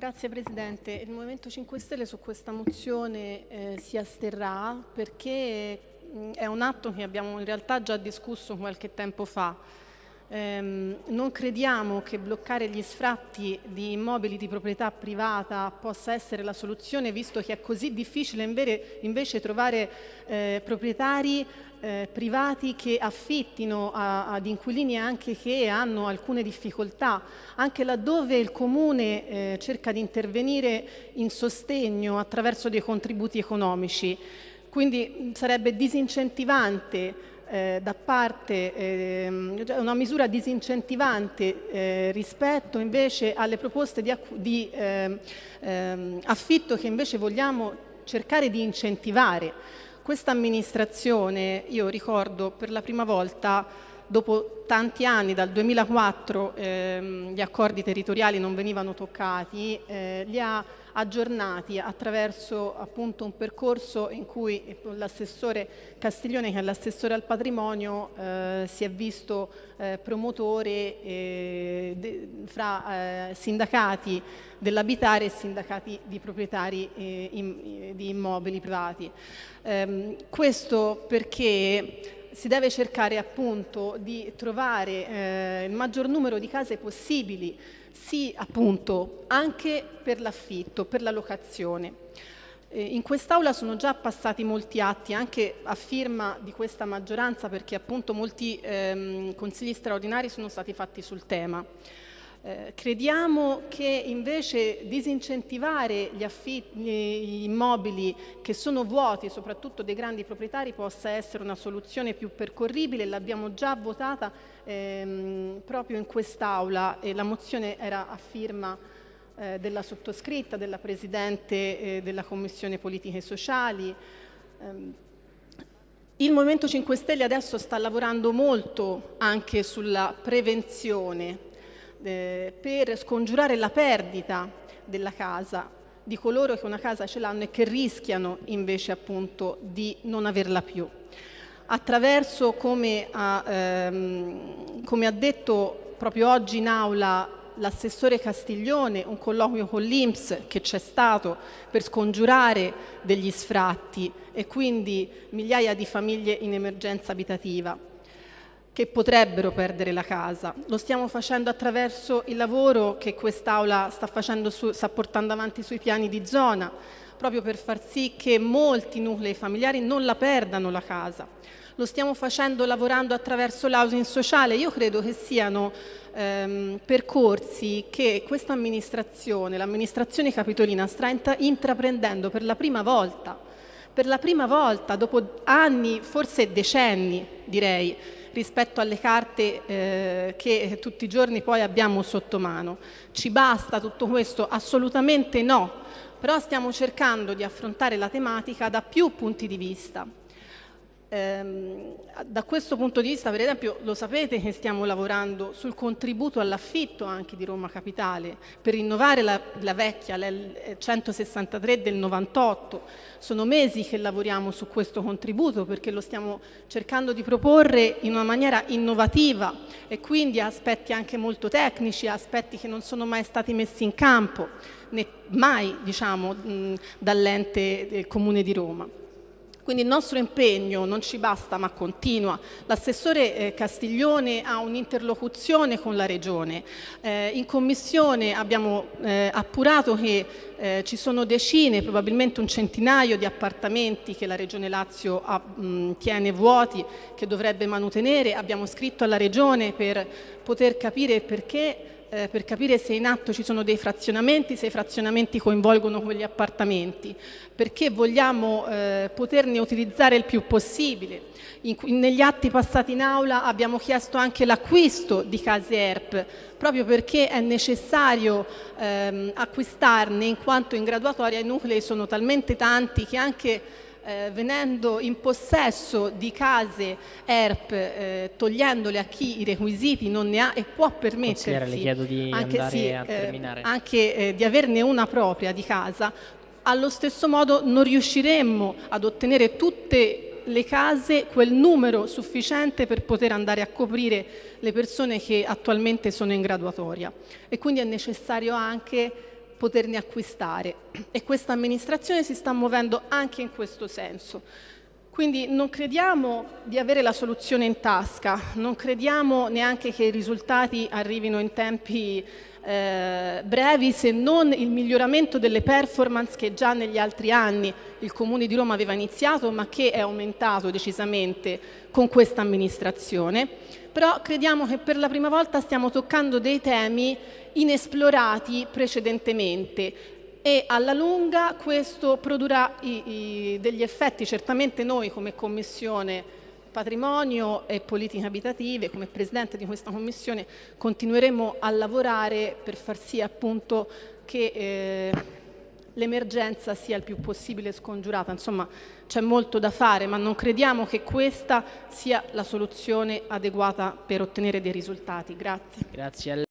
Grazie Presidente. Il Movimento 5 Stelle su questa mozione eh, si asterrà perché mh, è un atto che abbiamo in realtà già discusso qualche tempo fa. Ehm, non crediamo che bloccare gli sfratti di immobili di proprietà privata possa essere la soluzione, visto che è così difficile invece trovare eh, proprietari eh, privati che affittino a, ad inquilini anche che hanno alcune difficoltà, anche laddove il Comune eh, cerca di intervenire in sostegno attraverso dei contributi economici. Quindi sarebbe disincentivante eh, da parte, eh, una misura disincentivante eh, rispetto invece alle proposte di, di ehm, ehm, affitto che invece vogliamo cercare di incentivare. Questa amministrazione, io ricordo per la prima volta dopo tanti anni, dal 2004 ehm, gli accordi territoriali non venivano toccati, eh, li ha aggiornati attraverso appunto un percorso in cui l'assessore Castiglione, che è l'assessore al patrimonio, eh, si è visto eh, promotore eh, de, fra eh, sindacati dell'abitare e sindacati di proprietari eh, in, di immobili privati. Ehm, questo perché si deve cercare appunto di trovare eh, il maggior numero di case possibili, sì appunto anche per l'affitto, per la locazione. Eh, in quest'Aula sono già passati molti atti anche a firma di questa maggioranza perché appunto molti ehm, consigli straordinari sono stati fatti sul tema. Eh, crediamo che invece disincentivare gli, gli, immobili che sono vuoti, soprattutto dei grandi proprietari, possa essere una soluzione più percorribile. L'abbiamo già votata ehm, proprio in quest'Aula e la mozione era a firma eh, della sottoscritta, della Presidente eh, della Commissione Politiche Sociali. Ehm, il Movimento 5 Stelle adesso sta lavorando molto anche sulla prevenzione eh, per scongiurare la perdita della casa di coloro che una casa ce l'hanno e che rischiano invece appunto di non averla più. Attraverso, come ha, ehm, come ha detto proprio oggi in aula l'assessore Castiglione, un colloquio con l'Inps che c'è stato per scongiurare degli sfratti e quindi migliaia di famiglie in emergenza abitativa che potrebbero perdere la casa. Lo stiamo facendo attraverso il lavoro che quest'Aula sta, sta portando avanti sui piani di zona, proprio per far sì che molti nuclei familiari non la perdano la casa. Lo stiamo facendo lavorando attraverso l'housing sociale. Io credo che siano ehm, percorsi che questa amministrazione, l'amministrazione capitolina, sta intraprendendo per la prima volta, per la prima volta dopo anni, forse decenni direi, rispetto alle carte eh, che tutti i giorni poi abbiamo sotto mano. Ci basta tutto questo? Assolutamente no, però stiamo cercando di affrontare la tematica da più punti di vista. Ehm, da questo punto di vista, per esempio, lo sapete che stiamo lavorando sul contributo all'affitto anche di Roma Capitale per rinnovare la, la vecchia, la 163 del 98. Sono mesi che lavoriamo su questo contributo perché lo stiamo cercando di proporre in una maniera innovativa e quindi ha aspetti anche molto tecnici, aspetti che non sono mai stati messi in campo, né mai diciamo, dall'ente del Comune di Roma. Quindi il nostro impegno non ci basta ma continua. L'assessore eh, Castiglione ha un'interlocuzione con la Regione. Eh, in Commissione abbiamo eh, appurato che ci sono decine, probabilmente un centinaio di appartamenti che la Regione Lazio tiene vuoti, che dovrebbe manutenere. Abbiamo scritto alla Regione per poter capire perché eh, per capire se in atto ci sono dei frazionamenti, se i frazionamenti coinvolgono quegli appartamenti, perché vogliamo eh, poterne utilizzare il più possibile. In, negli atti passati in aula abbiamo chiesto anche l'acquisto di case ERP, proprio perché è necessario ehm, acquistarne in quanto in graduatoria i nuclei sono talmente tanti che anche eh, venendo in possesso di case ERP, eh, togliendole a chi i requisiti non ne ha e può permettersi anche, sì, eh, anche eh, di averne una propria di casa, allo stesso modo non riusciremmo ad ottenere tutte le case quel numero sufficiente per poter andare a coprire le persone che attualmente sono in graduatoria. E quindi è necessario anche poterne acquistare e questa amministrazione si sta muovendo anche in questo senso. Quindi non crediamo di avere la soluzione in tasca, non crediamo neanche che i risultati arrivino in tempi eh, brevi se non il miglioramento delle performance che già negli altri anni il Comune di Roma aveva iniziato ma che è aumentato decisamente con questa amministrazione. Però crediamo che per la prima volta stiamo toccando dei temi inesplorati precedentemente e alla lunga questo produrrà i, i, degli effetti, certamente noi come Commissione Patrimonio e Politiche Abitative, come Presidente di questa Commissione, continueremo a lavorare per far sì appunto che eh, l'emergenza sia il più possibile scongiurata. Insomma, c'è molto da fare, ma non crediamo che questa sia la soluzione adeguata per ottenere dei risultati. Grazie. Grazie